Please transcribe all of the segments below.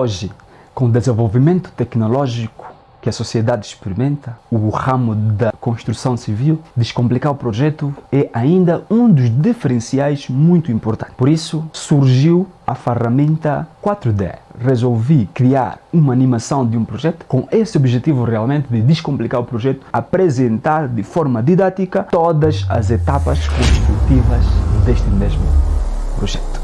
Hoje, com o desenvolvimento tecnológico que a sociedade experimenta, o ramo da construção civil, descomplicar o projeto é ainda um dos diferenciais muito importantes. Por isso, surgiu a ferramenta 4D. Resolvi criar uma animação de um projeto com esse objetivo realmente de descomplicar o projeto, apresentar de forma didática todas as etapas construtivas deste mesmo projeto.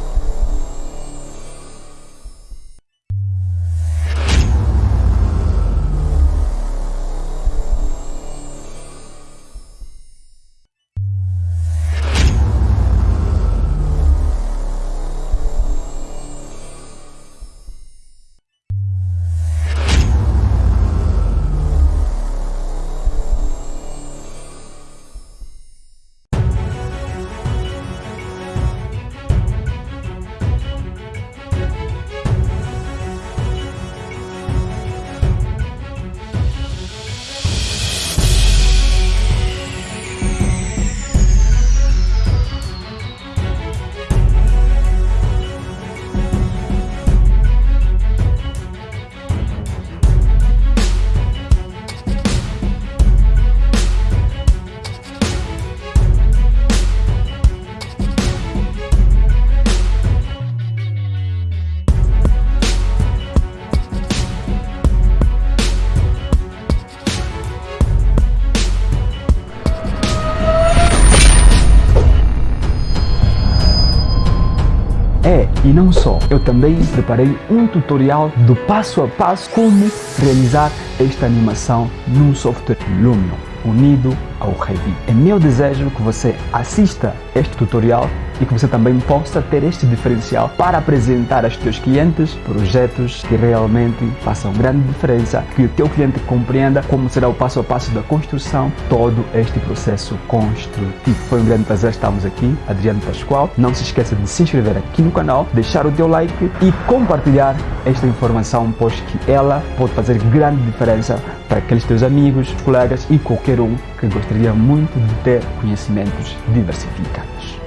É, e não só, eu também preparei um tutorial do passo a passo como realizar esta animação num software Lumion unido ao Revit. É meu desejo que você assista este tutorial e que você também possa ter este diferencial para apresentar aos teus clientes projetos que realmente façam grande diferença, que o teu cliente compreenda como será o passo a passo da construção, todo este processo construtivo. Foi um grande prazer estarmos aqui, Adriano Pascoal. Não se esqueça de se inscrever aqui no canal, deixar o teu like e compartilhar esta informação, pois que ela pode fazer grande diferença para aqueles teus amigos, colegas e qualquer um que gostaria muito de ter conhecimentos diversificados.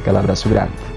Aquele abraço grande.